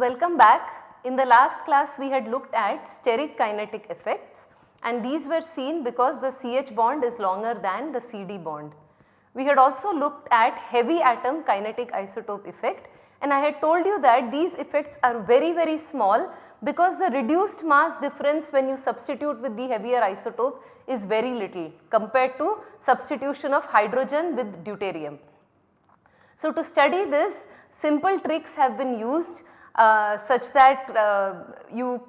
Welcome back. In the last class we had looked at steric kinetic effects and these were seen because the CH bond is longer than the CD bond. We had also looked at heavy atom kinetic isotope effect and I had told you that these effects are very very small because the reduced mass difference when you substitute with the heavier isotope is very little compared to substitution of hydrogen with deuterium. So, to study this simple tricks have been used such that uh, you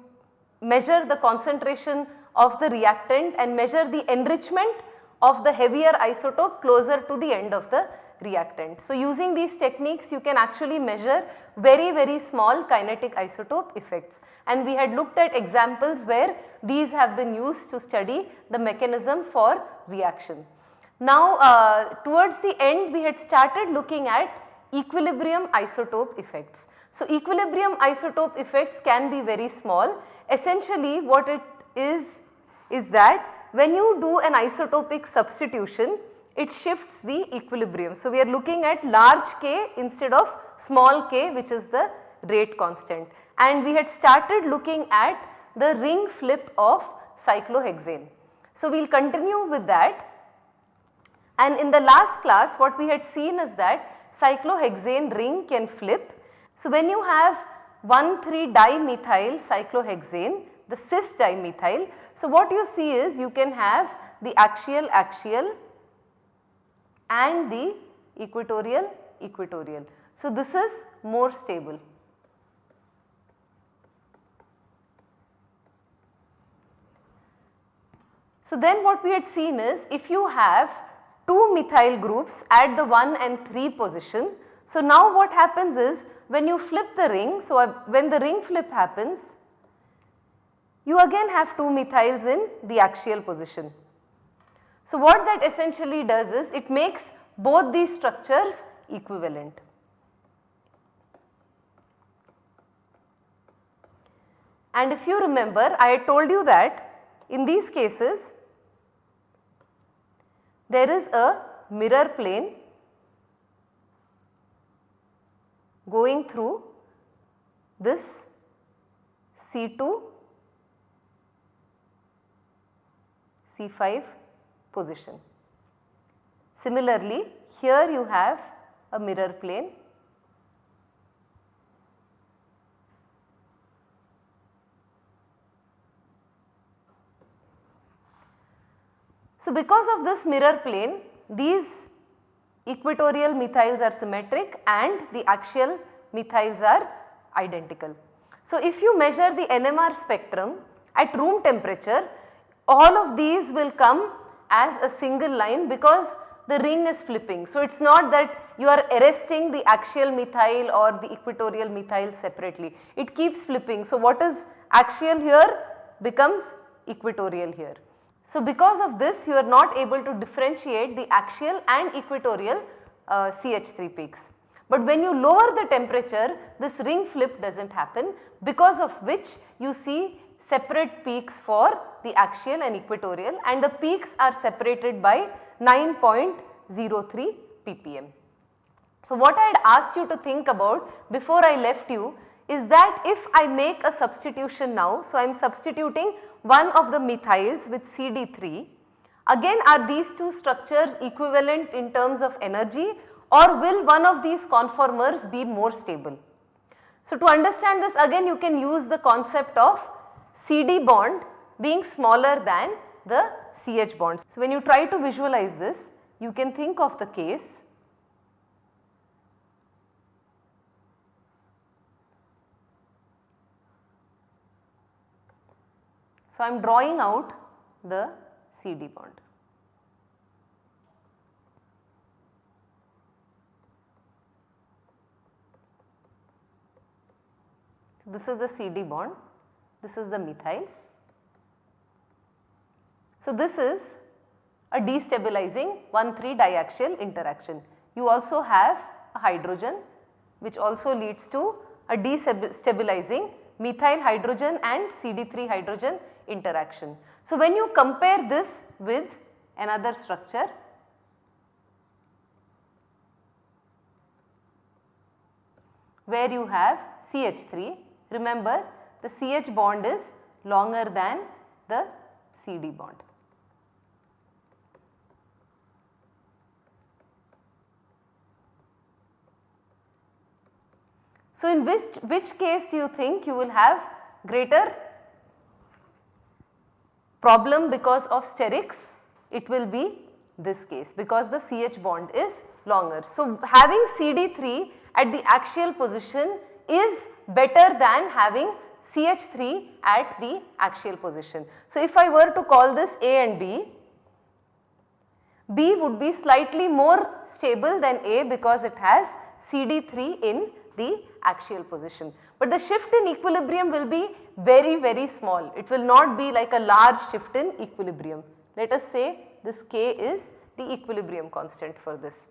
measure the concentration of the reactant and measure the enrichment of the heavier isotope closer to the end of the reactant. So, using these techniques you can actually measure very very small kinetic isotope effects and we had looked at examples where these have been used to study the mechanism for reaction. Now uh, towards the end we had started looking at equilibrium isotope effects. So equilibrium isotope effects can be very small essentially what it is is that when you do an isotopic substitution it shifts the equilibrium. So, we are looking at large k instead of small k which is the rate constant and we had started looking at the ring flip of cyclohexane. So, we will continue with that and in the last class what we had seen is that cyclohexane ring can flip. So, when you have 1,3 dimethyl cyclohexane the cis dimethyl. So, what you see is you can have the axial axial and the equatorial equatorial. So, this is more stable. So, then what we had seen is if you have 2 methyl groups at the 1 and 3 position. So, now what happens is when you flip the ring, so when the ring flip happens, you again have 2 methyls in the axial position. So, what that essentially does is it makes both these structures equivalent. And if you remember I told you that in these cases there is a mirror plane going through this C2 C5 position. Similarly, here you have a mirror plane So, because of this mirror plane these equatorial methyls are symmetric and the axial methyls are identical. So, if you measure the NMR spectrum at room temperature all of these will come as a single line because the ring is flipping. So, it is not that you are arresting the axial methyl or the equatorial methyl separately, it keeps flipping. So, what is axial here becomes equatorial here. So, because of this you are not able to differentiate the axial and equatorial uh, CH3 peaks. But when you lower the temperature this ring flip does not happen because of which you see separate peaks for the axial and equatorial and the peaks are separated by 9.03 ppm. So, what I had asked you to think about before I left you is that if I make a substitution now, so I am substituting one of the methyls with CD3, again are these two structures equivalent in terms of energy or will one of these conformers be more stable? So, to understand this again you can use the concept of CD bond being smaller than the CH bonds. So, when you try to visualize this you can think of the case So, I am drawing out the CD bond. This is the CD bond, this is the methyl so, this is a destabilizing 1,3 diaxial interaction. You also have a hydrogen which also leads to a destabilizing methyl hydrogen and CD3 hydrogen interaction. So, when you compare this with another structure where you have CH3. Remember the CH bond is longer than the CD bond. So, in which, which case do you think you will have greater problem because of sterics? It will be this case because the CH bond is longer. So, having CD3 at the axial position is better than having CH3 at the axial position. So, if I were to call this A and B, B would be slightly more stable than A because it has CD3 in the axial position. But the shift in equilibrium will be very very small, it will not be like a large shift in equilibrium. Let us say this K is the equilibrium constant for this.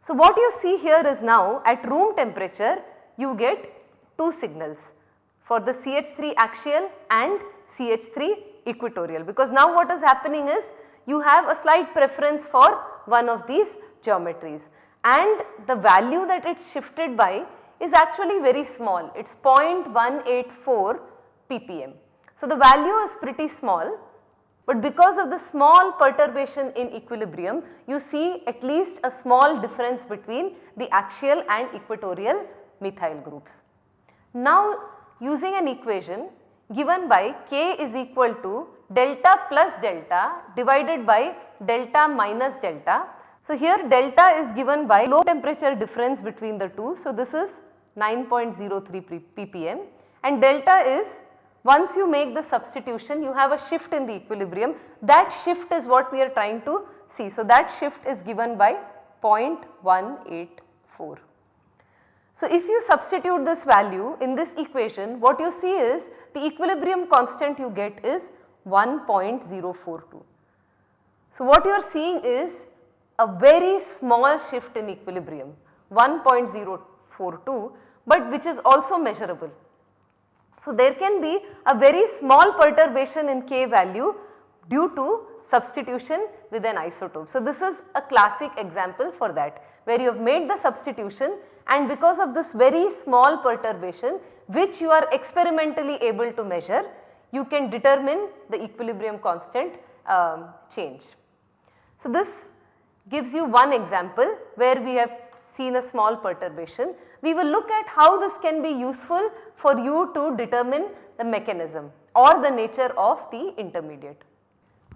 So, what you see here is now at room temperature you get two signals for the CH3 axial and CH3 equatorial because now what is happening is you have a slight preference for one of these geometries and the value that it is shifted by is actually very small it is 0.184 ppm. So, the value is pretty small but because of the small perturbation in equilibrium you see at least a small difference between the axial and equatorial methyl groups. Now using an equation given by k is equal to delta plus delta divided by delta minus delta so, here delta is given by low temperature difference between the two. So, this is 9.03 ppm and delta is once you make the substitution you have a shift in the equilibrium that shift is what we are trying to see. So, that shift is given by 0.184. So, if you substitute this value in this equation what you see is the equilibrium constant you get is 1.042. So, what you are seeing is a very small shift in equilibrium 1.042 but which is also measurable. So, there can be a very small perturbation in K value due to substitution with an isotope. So, this is a classic example for that where you have made the substitution and because of this very small perturbation which you are experimentally able to measure you can determine the equilibrium constant um, change. So, this gives you one example where we have seen a small perturbation. We will look at how this can be useful for you to determine the mechanism or the nature of the intermediate.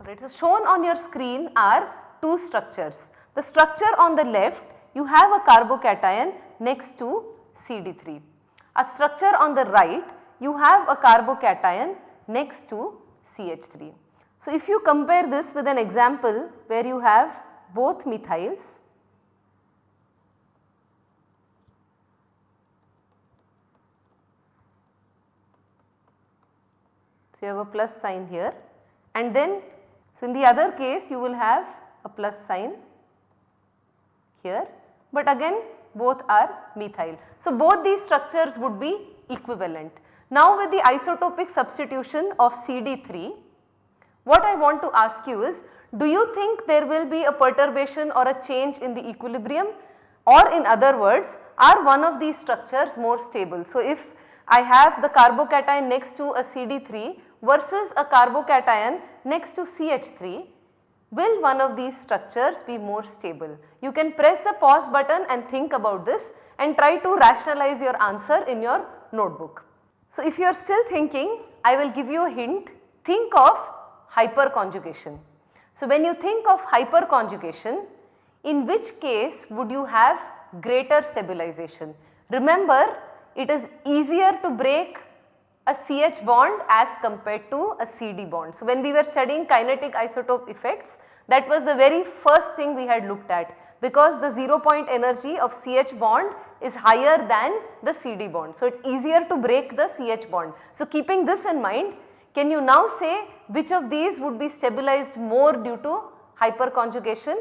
Alright, so shown on your screen are two structures. The structure on the left you have a carbocation next to CD3. A structure on the right you have a carbocation next to CH3. So, if you compare this with an example where you have both methyls So, you have a plus sign here and then so in the other case you will have a plus sign here but again both are methyl. So, both these structures would be equivalent. Now with the isotopic substitution of CD3 what I want to ask you is do you think there will be a perturbation or a change in the equilibrium or in other words are one of these structures more stable. So, if I have the carbocation next to a CD3 versus a carbocation next to CH3 will one of these structures be more stable. You can press the pause button and think about this and try to rationalize your answer in your notebook. So, if you are still thinking I will give you a hint think of hyperconjugation. So, when you think of hyperconjugation, in which case would you have greater stabilization? Remember it is easier to break a CH bond as compared to a CD bond. So, when we were studying kinetic isotope effects that was the very first thing we had looked at because the 0 point energy of CH bond is higher than the CD bond. So, it is easier to break the CH bond. So, keeping this in mind can you now say which of these would be stabilized more due to hyperconjugation?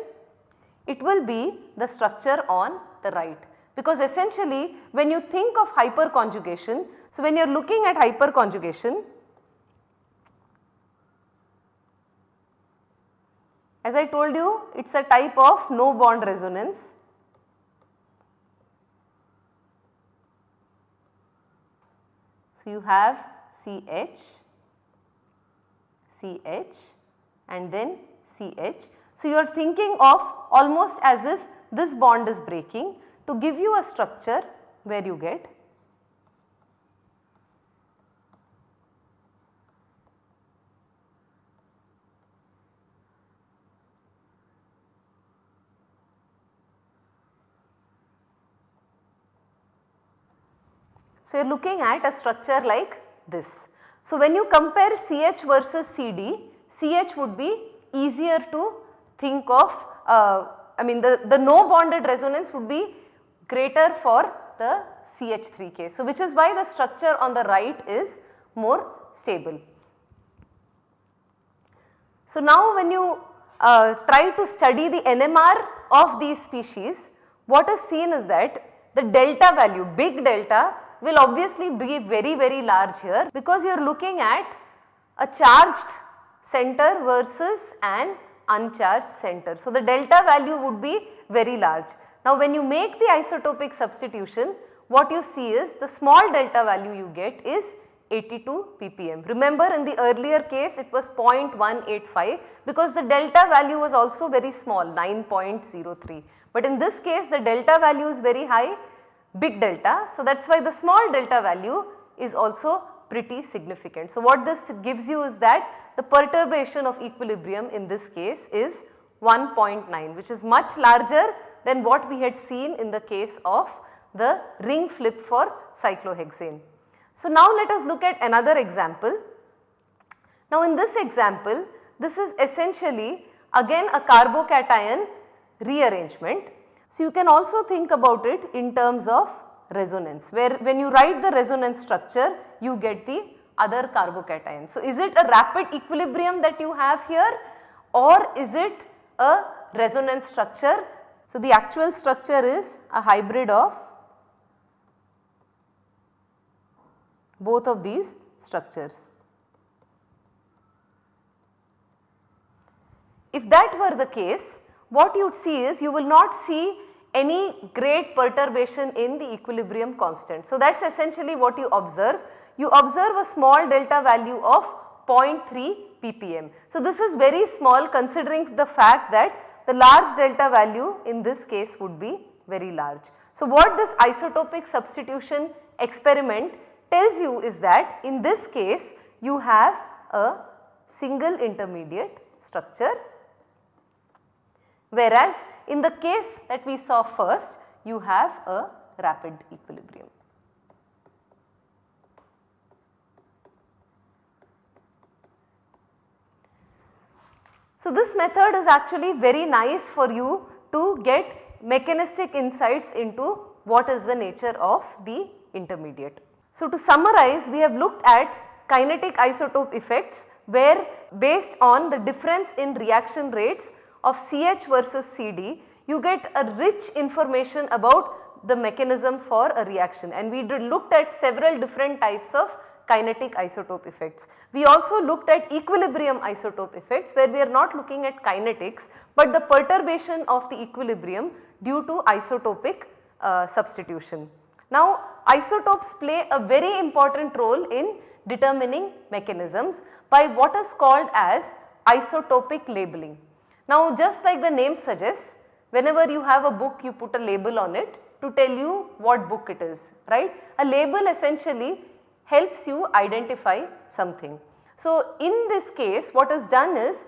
It will be the structure on the right. Because essentially when you think of hyperconjugation, so when you are looking at hyperconjugation, as I told you it is a type of no bond resonance. So you have CH CH and then CH. So, you are thinking of almost as if this bond is breaking to give you a structure where you get So, you are looking at a structure like this. So, when you compare CH versus CD, CH would be easier to think of uh, I mean the, the no bonded resonance would be greater for the CH3K. So, which is why the structure on the right is more stable. So, now when you uh, try to study the NMR of these species, what is seen is that the delta value, big delta will obviously be very very large here because you are looking at a charged center versus an uncharged center. So, the delta value would be very large. Now, when you make the isotopic substitution what you see is the small delta value you get is 82 ppm. Remember in the earlier case it was 0.185 because the delta value was also very small 9.03. But in this case the delta value is very high big delta. So, that is why the small delta value is also pretty significant. So, what this gives you is that the perturbation of equilibrium in this case is 1.9 which is much larger than what we had seen in the case of the ring flip for cyclohexane. So, now let us look at another example. Now, in this example this is essentially again a carbocation rearrangement so, you can also think about it in terms of resonance where when you write the resonance structure you get the other carbocation. So, is it a rapid equilibrium that you have here or is it a resonance structure? So, the actual structure is a hybrid of both of these structures. If that were the case what you would see is you will not see any great perturbation in the equilibrium constant. So, that is essentially what you observe. You observe a small delta value of 0.3 ppm. So, this is very small considering the fact that the large delta value in this case would be very large. So, what this isotopic substitution experiment tells you is that in this case you have a single intermediate structure whereas in the case that we saw first you have a rapid equilibrium. So, this method is actually very nice for you to get mechanistic insights into what is the nature of the intermediate. So, to summarize we have looked at kinetic isotope effects where based on the difference in reaction rates of CH versus CD, you get a rich information about the mechanism for a reaction and we looked at several different types of kinetic isotope effects. We also looked at equilibrium isotope effects where we are not looking at kinetics but the perturbation of the equilibrium due to isotopic uh, substitution. Now isotopes play a very important role in determining mechanisms by what is called as isotopic labeling. Now just like the name suggests whenever you have a book you put a label on it to tell you what book it is right. A label essentially helps you identify something. So in this case what is done is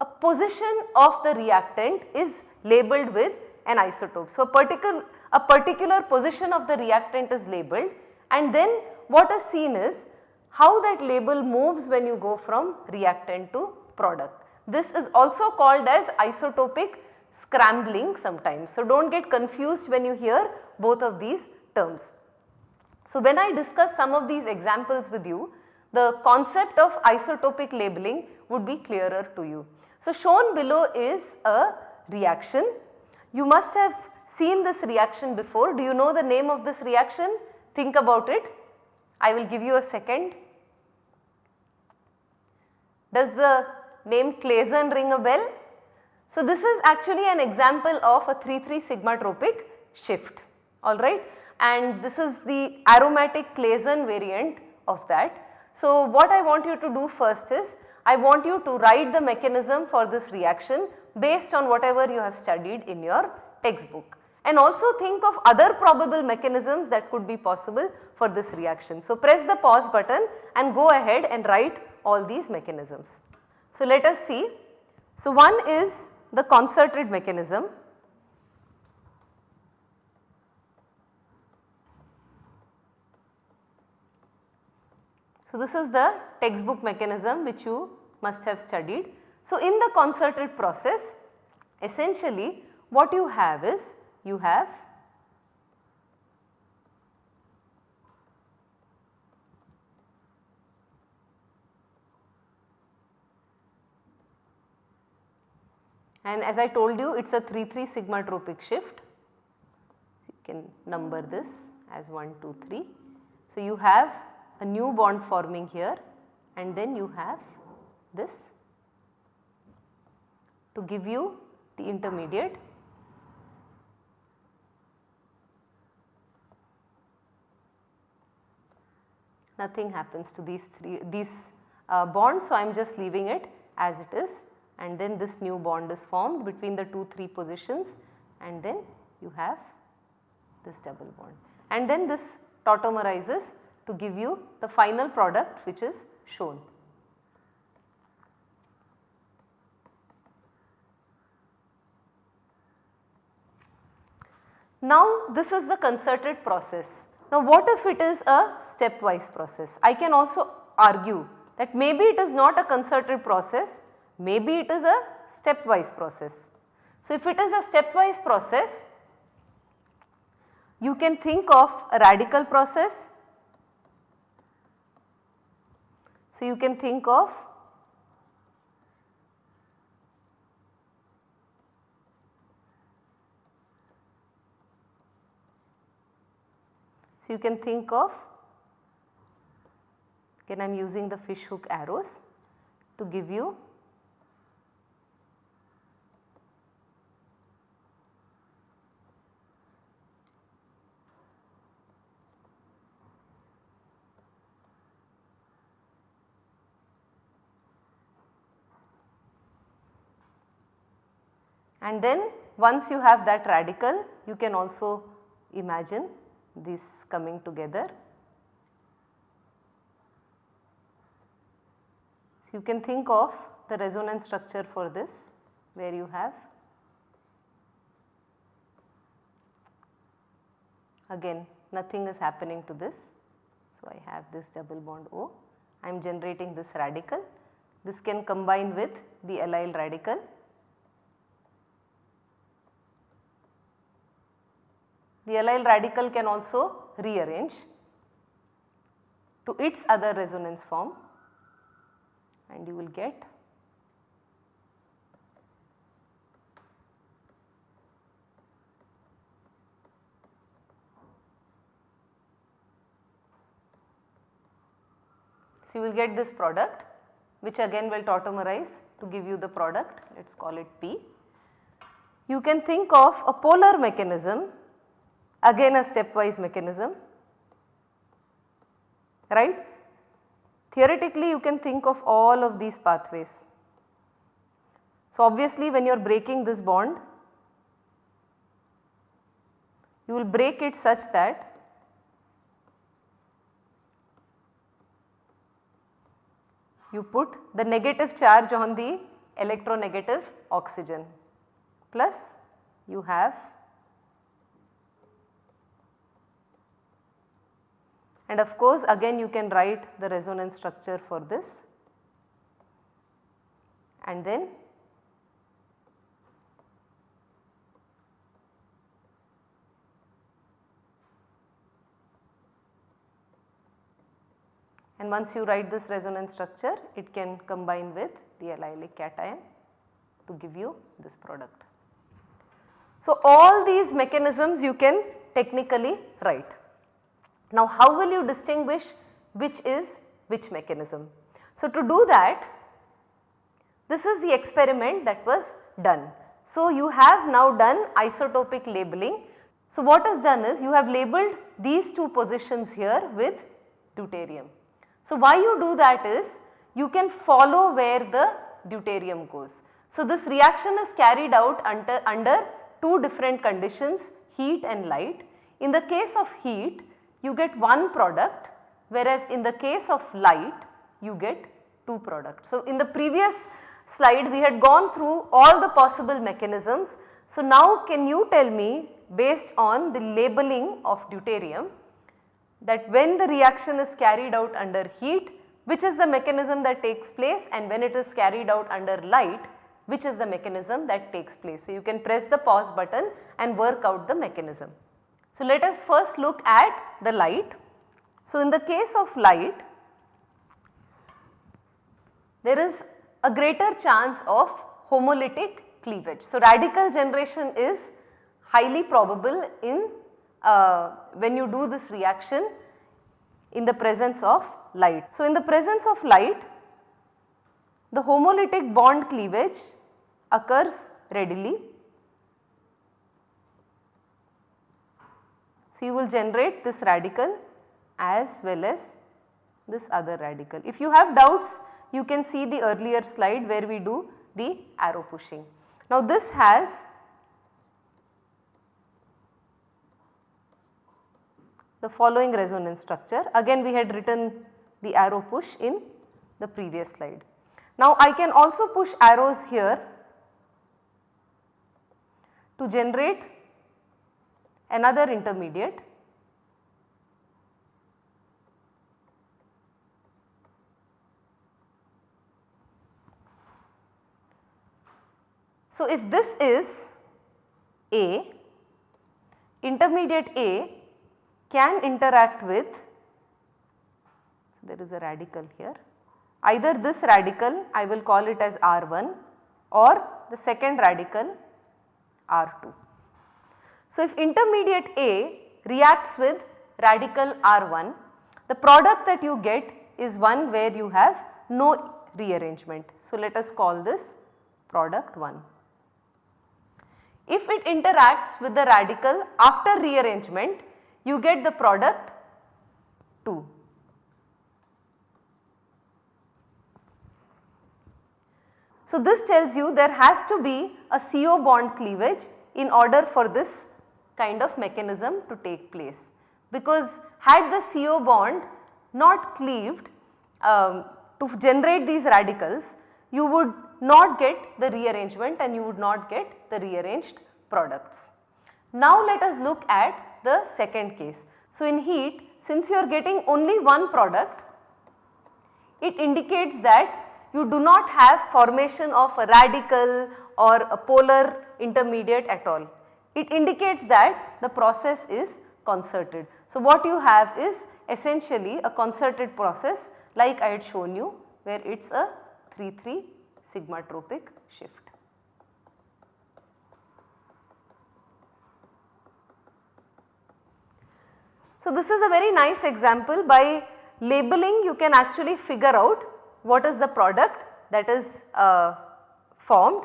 a position of the reactant is labeled with an isotope. So particular, a particular position of the reactant is labeled and then what is seen is how that label moves when you go from reactant to product. This is also called as isotopic scrambling sometimes. So, do not get confused when you hear both of these terms. So, when I discuss some of these examples with you, the concept of isotopic labeling would be clearer to you. So, shown below is a reaction. You must have seen this reaction before. Do you know the name of this reaction? Think about it. I will give you a second. Does the name Claisen ring a bell? So, this is actually an example of a 3,3 sigma tropic shift alright and this is the aromatic Claisen variant of that. So, what I want you to do first is I want you to write the mechanism for this reaction based on whatever you have studied in your textbook and also think of other probable mechanisms that could be possible for this reaction. So, press the pause button and go ahead and write all these mechanisms. So, let us see. So, one is the concerted mechanism So, this is the textbook mechanism which you must have studied. So, in the concerted process essentially what you have is you have and as I told you it is a 3 3 sigma tropic shift. So, you can number this as 1 2 3. So, you have a new bond forming here and then you have this to give you the intermediate nothing happens to these three these uh, bonds. So, I am just leaving it as it is and then this new bond is formed between the 2 3 positions and then you have this double bond and then this tautomerizes to give you the final product which is shown. Now this is the concerted process. Now what if it is a stepwise process? I can also argue that maybe it is not a concerted process, maybe it is a stepwise process. So if it is a stepwise process, you can think of a radical process So, you can think of So, you can think of again I am using the fish hook arrows to give you and then once you have that radical you can also imagine this coming together. So, you can think of the resonance structure for this where you have again nothing is happening to this. So, I have this double bond O, I am generating this radical. This can combine with the allyl radical the allyl radical can also rearrange to its other resonance form and you will get So, you will get this product which again will tautomerize to give you the product let us call it P. You can think of a polar mechanism again a stepwise mechanism right. Theoretically you can think of all of these pathways. So obviously when you are breaking this bond you will break it such that you put the negative charge on the electronegative oxygen plus you have and of course again you can write the resonance structure for this and then and once you write this resonance structure it can combine with the allylic cation to give you this product. So, all these mechanisms you can technically write. Now how will you distinguish which is which mechanism? So to do that this is the experiment that was done. So you have now done isotopic labeling. So what is done is you have labeled these two positions here with deuterium. So, why you do that is you can follow where the deuterium goes. So, this reaction is carried out under, under two different conditions heat and light. In the case of heat you get one product whereas in the case of light you get two products. So, in the previous slide we had gone through all the possible mechanisms. So, now can you tell me based on the labeling of deuterium that when the reaction is carried out under heat which is the mechanism that takes place and when it is carried out under light which is the mechanism that takes place. So, you can press the pause button and work out the mechanism. So, let us first look at the light. So, in the case of light there is a greater chance of homolytic cleavage. So, radical generation is highly probable in uh, when you do this reaction in the presence of light. So, in the presence of light the homolytic bond cleavage occurs readily. So, you will generate this radical as well as this other radical. If you have doubts you can see the earlier slide where we do the arrow pushing. Now this has the following resonance structure again we had written the arrow push in the previous slide. Now I can also push arrows here to generate another intermediate So, if this is A, intermediate A can interact with, so there is a radical here, either this radical I will call it as R1 or the second radical R2. So, if intermediate A reacts with radical R1, the product that you get is one where you have no rearrangement. So, let us call this product 1. If it interacts with the radical after rearrangement, you get the product 2. So, this tells you there has to be a CO bond cleavage in order for this kind of mechanism to take place. Because had the CO bond not cleaved um, to generate these radicals, you would not get the rearrangement and you would not get the rearranged products. Now let us look at the second case. So in heat since you are getting only one product it indicates that you do not have formation of a radical or a polar intermediate at all. It indicates that the process is concerted. So what you have is essentially a concerted process like I had shown you where it is a 3-3 sigmatropic shift. So, this is a very nice example by labeling you can actually figure out what is the product that is uh, formed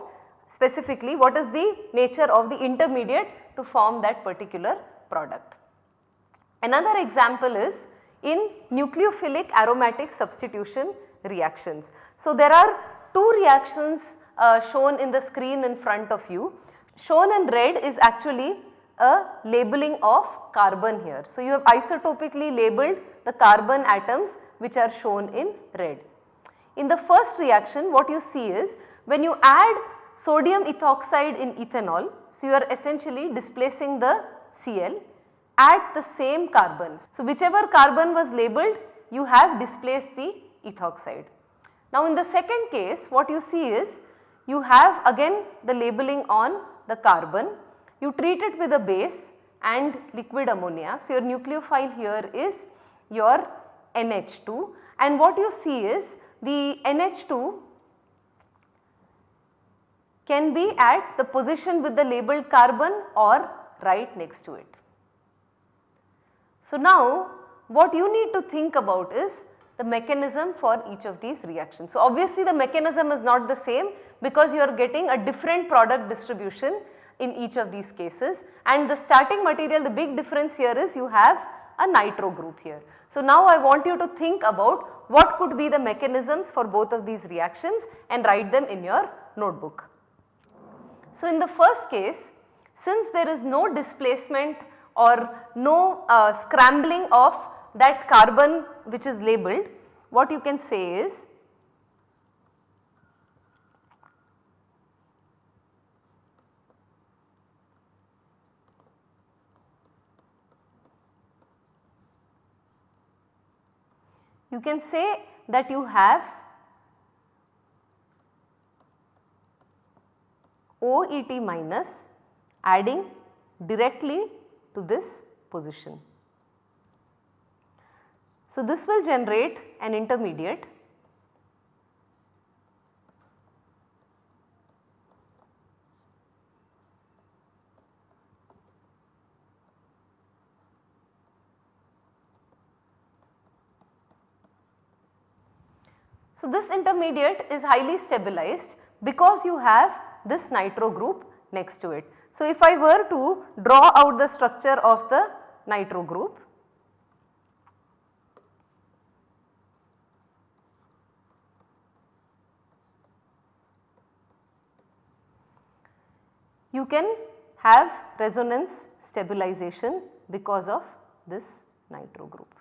specifically what is the nature of the intermediate to form that particular product. Another example is in nucleophilic aromatic substitution reactions. So, there are two reactions uh, shown in the screen in front of you. Shown in red is actually a labeling of carbon here. So, you have isotopically labeled the carbon atoms which are shown in red. In the first reaction what you see is when you add sodium ethoxide in ethanol, so you are essentially displacing the Cl at the same carbon. So, whichever carbon was labeled you have displaced the ethoxide. Now in the second case what you see is you have again the labeling on the carbon, you treat it with a base and liquid ammonia. So your nucleophile here is your NH2 and what you see is the NH2 can be at the position with the labeled carbon or right next to it. So now what you need to think about is the mechanism for each of these reactions. So, obviously the mechanism is not the same because you are getting a different product distribution in each of these cases and the starting material the big difference here is you have a nitro group here. So now I want you to think about what could be the mechanisms for both of these reactions and write them in your notebook. So in the first case since there is no displacement or no uh, scrambling of that carbon which is labeled what you can say is you can say that you have OET minus adding directly to this position. So, this will generate an intermediate So, this intermediate is highly stabilized because you have this nitro group next to it. So, if I were to draw out the structure of the nitro group, you can have resonance stabilization because of this nitro group.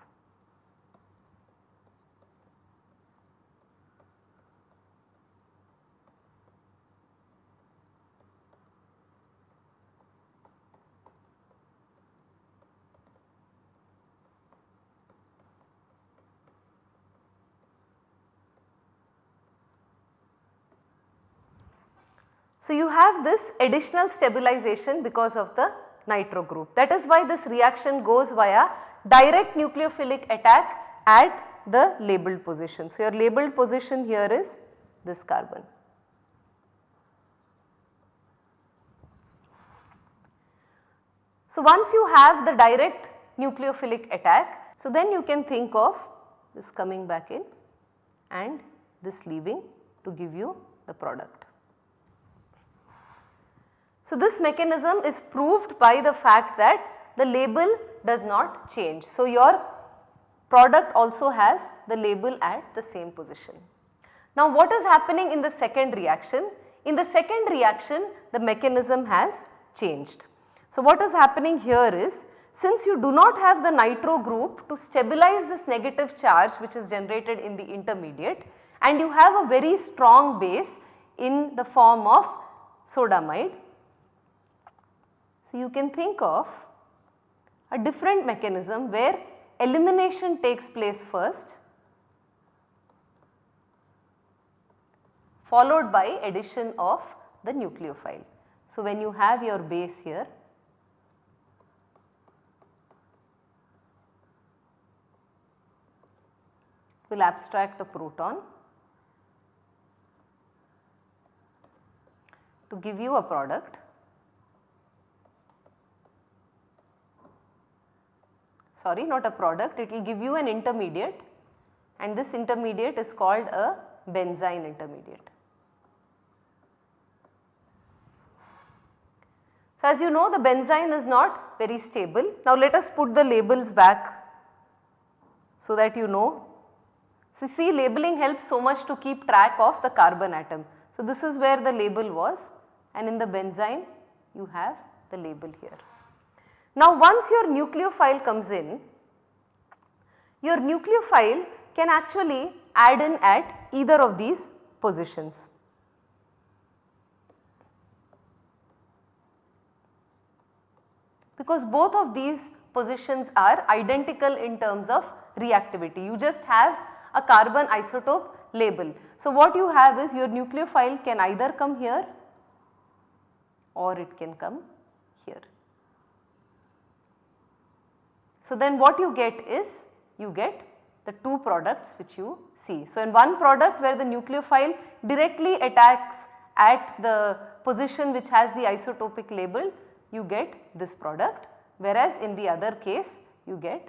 So, you have this additional stabilization because of the nitro group. That is why this reaction goes via direct nucleophilic attack at the labeled position. So, your labeled position here is this carbon. So, once you have the direct nucleophilic attack, so then you can think of this coming back in and this leaving to give you the product. So, this mechanism is proved by the fact that the label does not change. So, your product also has the label at the same position. Now, what is happening in the second reaction? In the second reaction the mechanism has changed. So, what is happening here is since you do not have the nitro group to stabilize this negative charge which is generated in the intermediate and you have a very strong base in the form of sodamide so, you can think of a different mechanism where elimination takes place first followed by addition of the nucleophile. So, when you have your base here will abstract a proton to give you a product sorry not a product it will give you an intermediate and this intermediate is called a benzyne intermediate. So, as you know the benzyne is not very stable. Now, let us put the labels back so that you know. So, see labeling helps so much to keep track of the carbon atom. So, this is where the label was and in the benzyne you have the label here. Now once your nucleophile comes in, your nucleophile can actually add in at either of these positions. Because both of these positions are identical in terms of reactivity. You just have a carbon isotope label. So what you have is your nucleophile can either come here or it can come here. So, then what you get is you get the two products which you see. So, in one product where the nucleophile directly attacks at the position which has the isotopic label you get this product whereas in the other case you get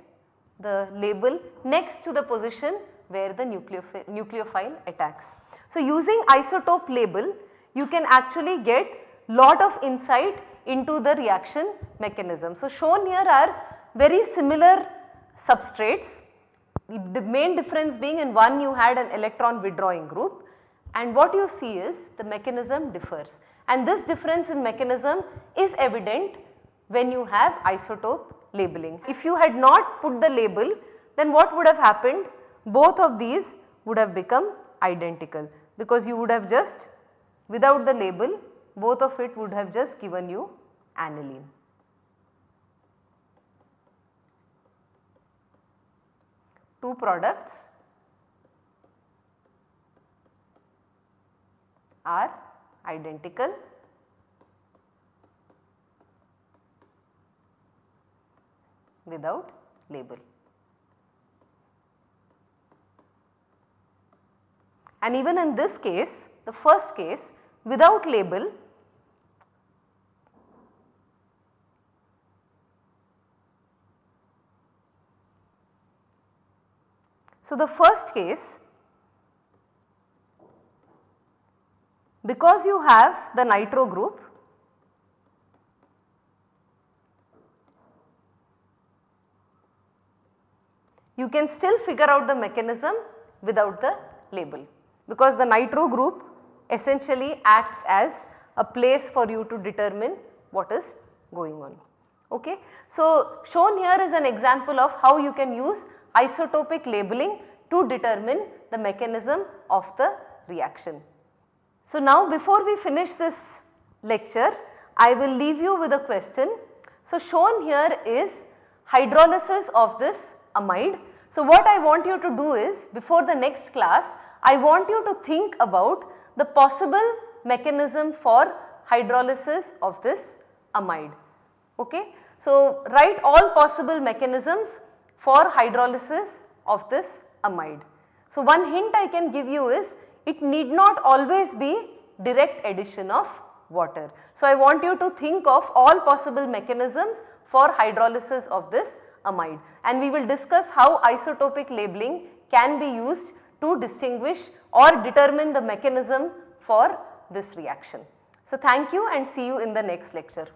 the label next to the position where the nucleophile, nucleophile attacks. So, using isotope label you can actually get lot of insight into the reaction mechanism. So, shown here are very similar substrates the main difference being in one you had an electron withdrawing group and what you see is the mechanism differs and this difference in mechanism is evident when you have isotope labeling. If you had not put the label then what would have happened? Both of these would have become identical because you would have just without the label both of it would have just given you aniline. Two products are identical without label. And even in this case, the first case without label, So, the first case because you have the nitro group you can still figure out the mechanism without the label because the nitro group essentially acts as a place for you to determine what is going on. Okay. So, shown here is an example of how you can use isotopic labeling to determine the mechanism of the reaction. So, now before we finish this lecture, I will leave you with a question. So, shown here is hydrolysis of this amide. So, what I want you to do is before the next class, I want you to think about the possible mechanism for hydrolysis of this amide. Okay. So, write all possible mechanisms for hydrolysis of this amide. So, one hint I can give you is it need not always be direct addition of water. So, I want you to think of all possible mechanisms for hydrolysis of this amide and we will discuss how isotopic labeling can be used to distinguish or determine the mechanism for this reaction. So, thank you and see you in the next lecture.